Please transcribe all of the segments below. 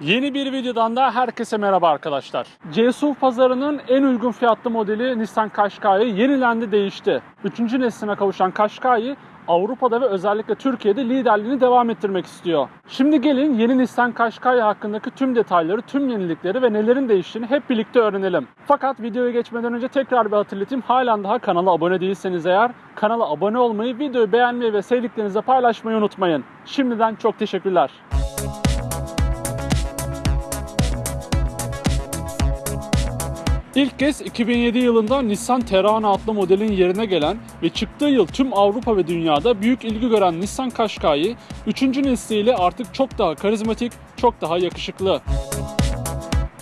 Yeni bir videodan da herkese merhaba arkadaşlar. CSUV pazarının en uygun fiyatlı modeli Nissan Qashqai yenilendi değişti. Üçüncü nesline kavuşan Qashqai Avrupa'da ve özellikle Türkiye'de liderliğini devam ettirmek istiyor. Şimdi gelin yeni Nissan Qashqai hakkındaki tüm detayları, tüm yenilikleri ve nelerin değiştiğini hep birlikte öğrenelim. Fakat videoya geçmeden önce tekrar bir hatırlatayım. Halen daha kanala abone değilseniz eğer kanala abone olmayı, videoyu beğenmeyi ve sevdiklerinizle paylaşmayı unutmayın. Şimdiden çok teşekkürler. İlk kez 2007 yılında Nissan Terrano adlı modelin yerine gelen ve çıktığı yıl tüm Avrupa ve dünyada büyük ilgi gören Nissan Qashqai 3. nesliyle artık çok daha karizmatik, çok daha yakışıklı.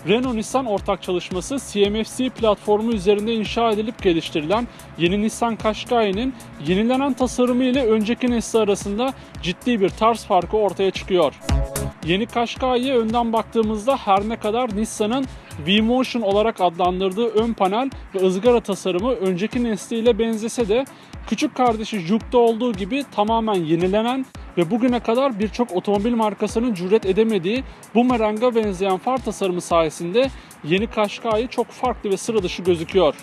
Renault-Nissan ortak çalışması CMF-C platformu üzerinde inşa edilip geliştirilen yeni Nissan Qashqai'nin yenilenen tasarımı ile önceki nesli arasında ciddi bir tarz farkı ortaya çıkıyor. Yeni Qashqai'ye önden baktığımızda her ne kadar Nissan'ın V-Motion olarak adlandırdığı ön panel ve ızgara tasarımı önceki nesliyle benzese de küçük kardeşi Juke'da olduğu gibi tamamen yenilenen ve bugüne kadar birçok otomobil markasının cüret edemediği bumeranga benzeyen far tasarımı sayesinde yeni Qashqai çok farklı ve sıra dışı gözüküyor.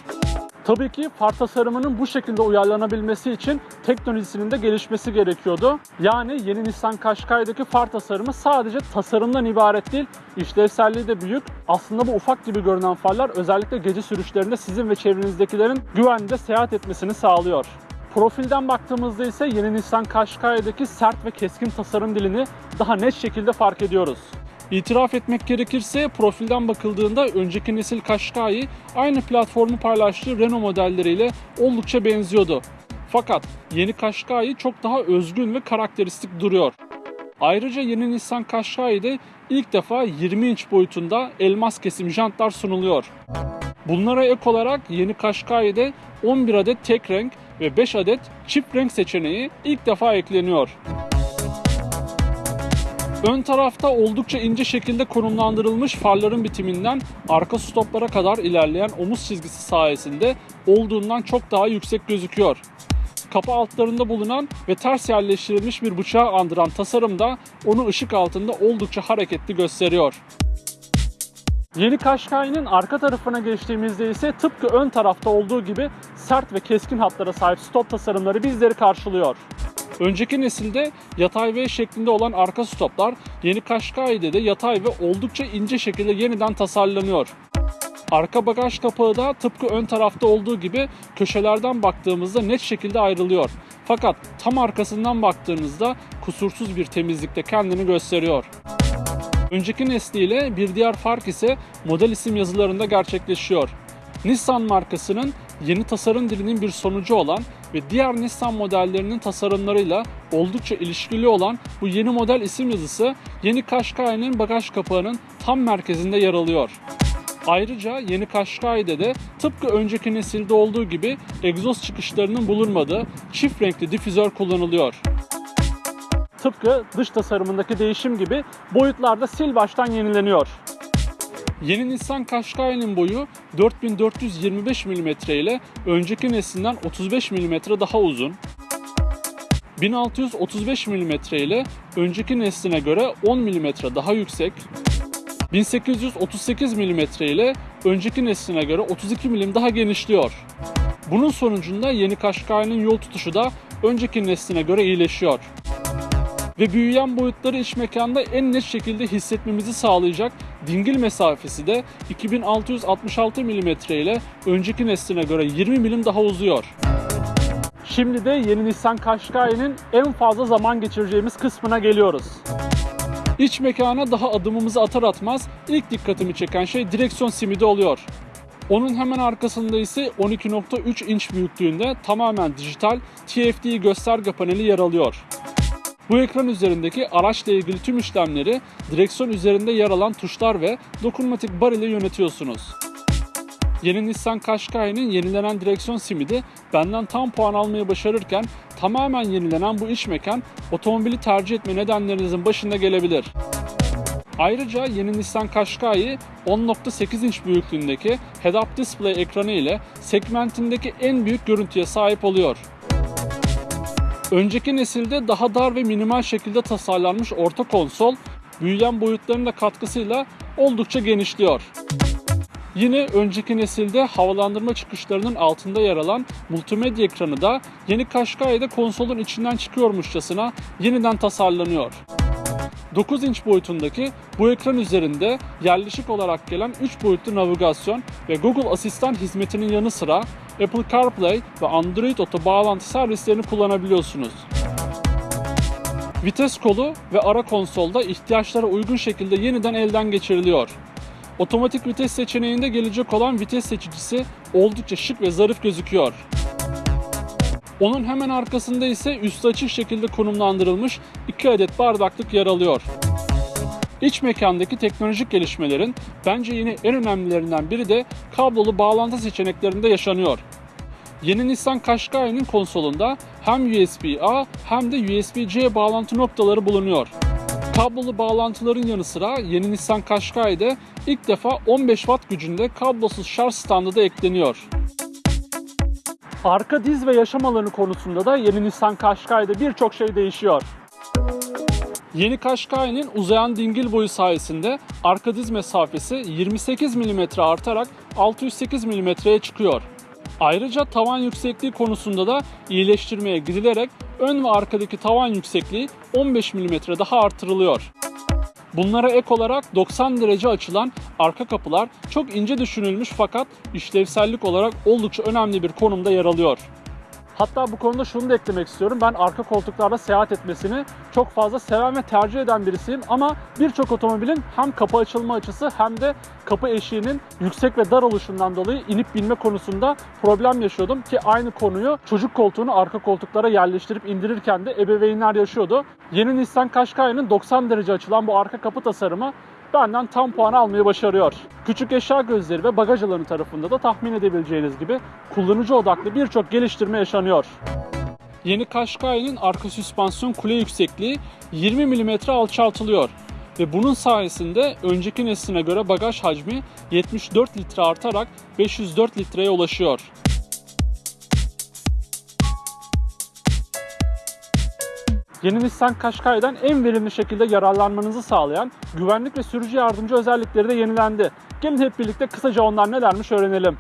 Tabii ki far tasarımının bu şekilde uyarlanabilmesi için teknolojisinin de gelişmesi gerekiyordu. Yani yeni Nissan Qashqai'deki far tasarımı sadece tasarımdan ibaret değil, işlevselliği de büyük. Aslında bu ufak gibi görünen farlar özellikle gece sürüşlerinde sizin ve çevrenizdekilerin güvende seyahat etmesini sağlıyor. Profilden baktığımızda ise yeni Nissan Qashqai'deki sert ve keskin tasarım dilini daha net şekilde fark ediyoruz. İtiraf etmek gerekirse profilden bakıldığında önceki nesil Qashqai aynı platformu paylaştığı Renault modelleriyle oldukça benziyordu. Fakat yeni Qashqai çok daha özgün ve karakteristik duruyor. Ayrıca yeni Nissan Qashqai'de ilk defa 20 inç boyutunda elmas kesim jantlar sunuluyor. Bunlara ek olarak yeni Qashqai'de 11 adet tek renk ve 5 adet çift renk seçeneği ilk defa ekleniyor. Ön tarafta oldukça ince şekilde konumlandırılmış farların bitiminden arka stoplara kadar ilerleyen omuz çizgisi sayesinde olduğundan çok daha yüksek gözüküyor. Kapı altlarında bulunan ve ters yerleştirilmiş bir bıçağı andıran tasarım da onu ışık altında oldukça hareketli gösteriyor. Yeni Qashqai'nin arka tarafına geçtiğimizde ise tıpkı ön tarafta olduğu gibi sert ve keskin hatlara sahip stop tasarımları bizleri karşılıyor. Önceki nesilde yatay V şeklinde olan arka stoplar yeni Qashqai'de de yatay ve oldukça ince şekilde yeniden tasarlanıyor. Arka bagaj kapağı da tıpkı ön tarafta olduğu gibi köşelerden baktığımızda net şekilde ayrılıyor. Fakat tam arkasından baktığınızda kusursuz bir temizlikte kendini gösteriyor. Önceki nesliyle bir diğer fark ise model isim yazılarında gerçekleşiyor. Nissan markasının yeni tasarım dilinin bir sonucu olan ve diğer Nissan modellerinin tasarımlarıyla oldukça ilişkili olan bu yeni model isim yazısı yeni Qashqai'nin bagaj kapağının tam merkezinde yer alıyor. Ayrıca yeni Qashqai'de de tıpkı önceki nesilde olduğu gibi egzoz çıkışlarının bulunmadığı çift renkli difüzör kullanılıyor. Tıpkı dış tasarımındaki değişim gibi boyutlarda sil baştan yenileniyor. Yeni Nissan Qashqai'nin boyu 4425 mm ile önceki neslinden 35 mm daha uzun. 1635 mm ile önceki nesline göre 10 mm daha yüksek. 1838 mm ile önceki nesline göre 32 mm daha genişliyor. Bunun sonucunda yeni Qashqai'nin yol tutuşu da önceki nesline göre iyileşiyor ve büyüyen boyutları iç mekanda en net şekilde hissetmemizi sağlayacak dingil mesafesi de 2666 mm ile önceki nesline göre 20 mm daha uzuyor. Şimdi de yeni Nissan Qashqai'nin en fazla zaman geçireceğimiz kısmına geliyoruz. İç mekana daha adımımızı atar atmaz ilk dikkatimi çeken şey direksiyon simidi oluyor. Onun hemen arkasında ise 12.3 inç büyüklüğünde tamamen dijital TFT gösterge paneli yer alıyor. Bu ekran üzerindeki araçla ilgili tüm işlemleri direksiyon üzerinde yer alan tuşlar ve dokunmatik bar ile yönetiyorsunuz. Yeni Nissan Qashqai'nin yenilenen direksiyon simidi benden tam puan almayı başarırken tamamen yenilenen bu iç mekan otomobili tercih etme nedenlerinizin başında gelebilir. Ayrıca yeni Nissan Qashqai 10.8 inç büyüklüğündeki head-up display ekranı ile segmentindeki en büyük görüntüye sahip oluyor. Önceki nesilde daha dar ve minimal şekilde tasarlanmış orta konsol büyüyen boyutlarının da katkısıyla oldukça genişliyor. Yine önceki nesilde havalandırma çıkışlarının altında yer alan multimedya ekranı da yeni Qashqai'de konsolun içinden çıkıyormuşçasına yeniden tasarlanıyor. 9 inç boyutundaki bu ekran üzerinde yerleşik olarak gelen 3 boyutlu navigasyon ve Google Asistan hizmetinin yanı sıra Apple CarPlay ve Android Auto bağlantı servislerini kullanabiliyorsunuz. Vites kolu ve ara konsolda ihtiyaçlara uygun şekilde yeniden elden geçiriliyor. Otomatik vites seçeneğinde gelecek olan vites seçicisi oldukça şık ve zarif gözüküyor. Onun hemen arkasında ise üstü açık şekilde konumlandırılmış 2 adet bardaklık yer alıyor. İç mekandaki teknolojik gelişmelerin bence yine en önemlilerinden biri de kablolu bağlantı seçeneklerinde yaşanıyor. Yeni Nissan Qashqai'nin konsolunda hem USB-A hem de USB-C bağlantı noktaları bulunuyor. Kablolu bağlantıların yanı sıra yeni Nissan Qashqai'de ilk defa 15 Watt gücünde kablosuz şarj standı da ekleniyor. Arka diz ve yaşam alanı konusunda da yeni Nissan Qashqai'de birçok şey değişiyor. Yeni Qashqai'nin uzayan dingil boyu sayesinde arka diz mesafesi 28 mm artarak 608 mm'ye çıkıyor. Ayrıca tavan yüksekliği konusunda da iyileştirmeye gidilerek ön ve arkadaki tavan yüksekliği 15 mm daha artırılıyor. Bunlara ek olarak 90 derece açılan arka kapılar çok ince düşünülmüş fakat işlevsellik olarak oldukça önemli bir konumda yer alıyor. Hatta bu konuda şunu da eklemek istiyorum. Ben arka koltuklarda seyahat etmesini çok fazla seven ve tercih eden birisiyim. Ama birçok otomobilin hem kapı açılma açısı hem de kapı eşiğinin yüksek ve dar oluşundan dolayı inip binme konusunda problem yaşıyordum. Ki aynı konuyu çocuk koltuğunu arka koltuklara yerleştirip indirirken de ebeveynler yaşıyordu. Yeni Nissan Qashqai'nin 90 derece açılan bu arka kapı tasarımı benden tam puan almayı başarıyor. Küçük eşya gözleri ve bagaj alanı tarafında da tahmin edebileceğiniz gibi kullanıcı odaklı birçok geliştirme yaşanıyor. Yeni Qashqai'nin arka süspansiyon kule yüksekliği 20 mm alçaltılıyor ve bunun sayesinde önceki nesline göre bagaj hacmi 74 litre artarak 504 litreye ulaşıyor. Yeni Nissan Qashqai'den en verimli şekilde yararlanmanızı sağlayan güvenlik ve sürücü yardımcı özellikleri de yenilendi. Gelin hep birlikte kısaca onlar nelermiş öğrenelim.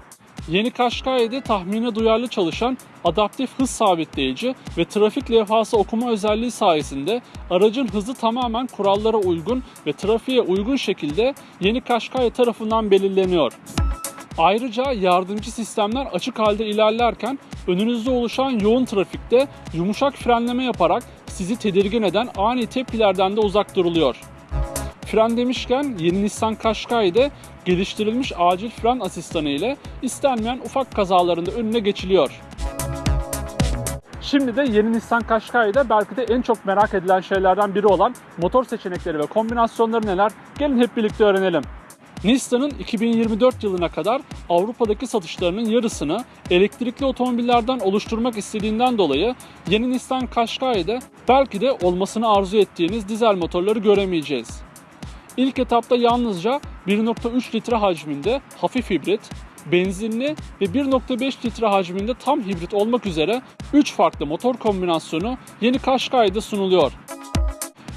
Yeni Qashqai'de tahmine duyarlı çalışan adaptif hız sabitleyici ve trafik levhası okuma özelliği sayesinde aracın hızı tamamen kurallara uygun ve trafiğe uygun şekilde yeni Qashqai tarafından belirleniyor. Ayrıca yardımcı sistemler açık halde ilerlerken önünüzde oluşan yoğun trafikte yumuşak frenleme yaparak sizi tedirgin eden ani tepkilerden de uzak duruluyor. Fren demişken yeni Nissan Qashqai'de geliştirilmiş acil fren asistanı ile istenmeyen ufak kazalarında önüne geçiliyor. Şimdi de yeni Nissan Qashqai'de belki de en çok merak edilen şeylerden biri olan motor seçenekleri ve kombinasyonları neler? Gelin hep birlikte öğrenelim. Nissan'ın 2024 yılına kadar Avrupa'daki satışlarının yarısını elektrikli otomobillerden oluşturmak istediğinden dolayı yeni Nissan Qashqai'de belki de olmasını arzu ettiğiniz dizel motorları göremeyeceğiz. İlk etapta yalnızca 1.3 litre hacminde hafif hibrit, benzinli ve 1.5 litre hacminde tam hibrit olmak üzere 3 farklı motor kombinasyonu yeni Qashqai'de sunuluyor.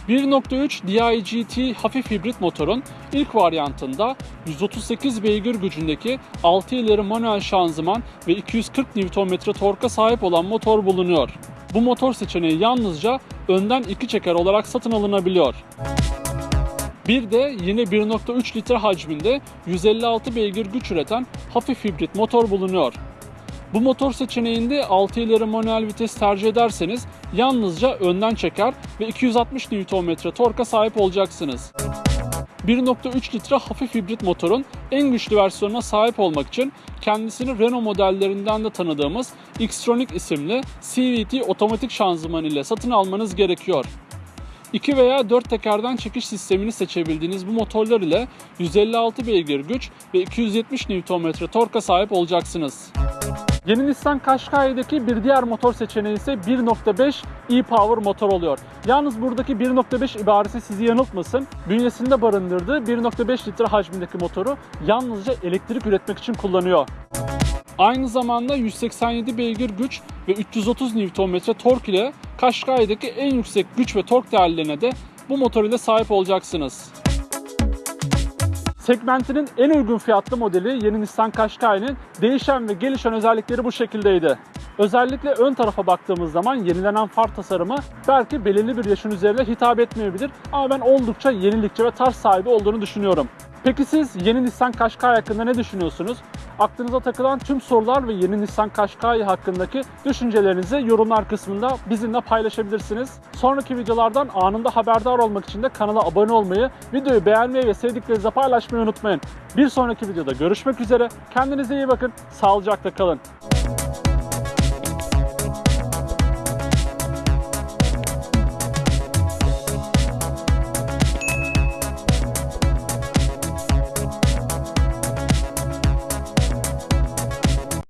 1.3 DI-GT hafif hibrit motorun ilk varyantında 138 beygir gücündeki 6 ileri manuel şanzıman ve 240 Nm torka sahip olan motor bulunuyor. Bu motor seçeneği yalnızca önden iki çeker olarak satın alınabiliyor. Bir de yine 1.3 litre hacminde 156 beygir güç üreten hafif hibrit motor bulunuyor. Bu motor seçeneğinde 6 ileri manuel vites tercih ederseniz yalnızca önden çeker ve 260 Nm torka sahip olacaksınız. 1.3 litre hafif hibrit motorun en güçlü versiyonuna sahip olmak için kendisini Renault modellerinden de tanıdığımız Xtronic isimli CVT otomatik şanzıman ile satın almanız gerekiyor. 2 veya 4 tekerden çekiş sistemini seçebildiğiniz bu motorlar ile 156 beygir güç ve 270 Nm torka sahip olacaksınız. Yeni Nissan Qashqai'deki bir diğer motor seçeneği ise 1.5 e-Power motor oluyor. Yalnız buradaki 1.5 ibaresi sizi yanıltmasın. Bünyesinde barındırdığı 1.5 litre hacmindeki motoru yalnızca elektrik üretmek için kullanıyor. Aynı zamanda 187 beygir güç ve 330 Nm tork ile Qashqai'deki en yüksek güç ve tork değerlerine de bu motor ile sahip olacaksınız. Segmentinin en uygun fiyatlı modeli yeni Nissan Qashqai'nin değişen ve gelişen özellikleri bu şekildeydi. Özellikle ön tarafa baktığımız zaman yenilenen far tasarımı belki belirli bir yaşın üzerine hitap etmeyebilir ama ben oldukça yenilikçi ve tarz sahibi olduğunu düşünüyorum. Peki siz yeni Nissan Qashqai hakkında ne düşünüyorsunuz? Aklınıza takılan tüm sorular ve yeni Nissan Qashqai hakkındaki düşüncelerinizi yorumlar kısmında bizimle paylaşabilirsiniz. Sonraki videolardan anında haberdar olmak için de kanala abone olmayı, videoyu beğenmeyi ve sevdiklerinizle paylaşmayı unutmayın. Bir sonraki videoda görüşmek üzere. Kendinize iyi bakın. Sağlıcakla kalın.